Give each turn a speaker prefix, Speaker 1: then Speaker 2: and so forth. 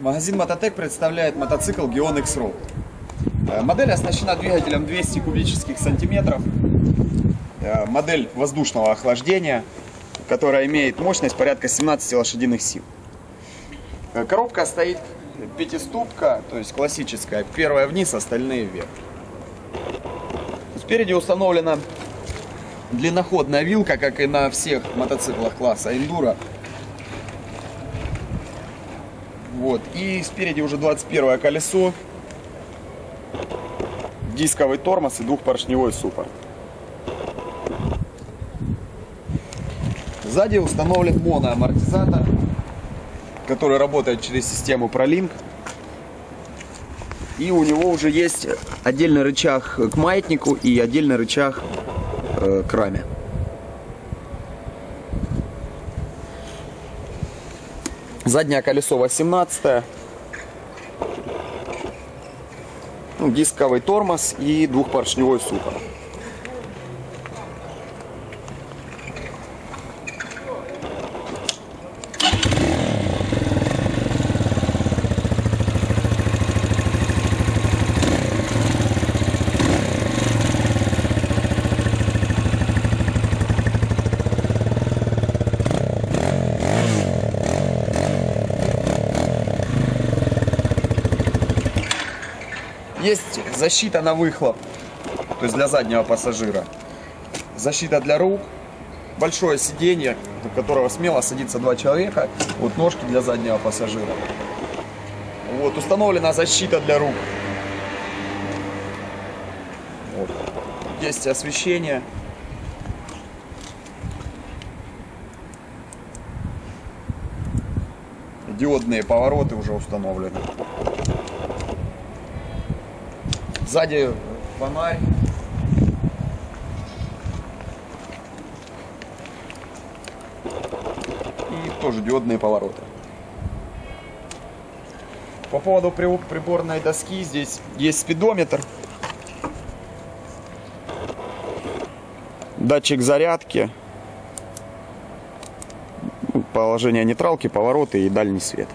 Speaker 1: Магазин Мототек представляет мотоцикл Gion X-Road. Э, Модель оснащена двигателем 200 кубических сантиметров. Э, Модель воздушного охлаждения, которая имеет мощность порядка 17 лошадиных сил. Э, Коробка стоит пятиступка, то есть классическая. Первая вниз, остальные вверх. Спереди установлена длинноходная вилка, как и на всех мотоциклах класса Enduro. Вот. И спереди уже 21 колесо, дисковый тормоз и двухпоршневой суппорт. Сзади установлен моноамортизатор, который работает через систему ProLink. И у него уже есть отдельный рычаг к маятнику и отдельный рычаг э, к раме. Заднее колесо 18 ну, дисковый тормоз и двухпоршневой суппорт. Есть защита на выхлоп, то есть для заднего пассажира. Защита для рук, большое сиденье, в которого смело садится два человека. Вот ножки для заднего пассажира. Вот, установлена защита для рук. Вот. Есть освещение. Диодные повороты уже установлены. Сзади фонарь. И тоже диодные повороты. По поводу приборной доски здесь есть спидометр. Датчик зарядки. Положение нейтралки, повороты и дальний свет.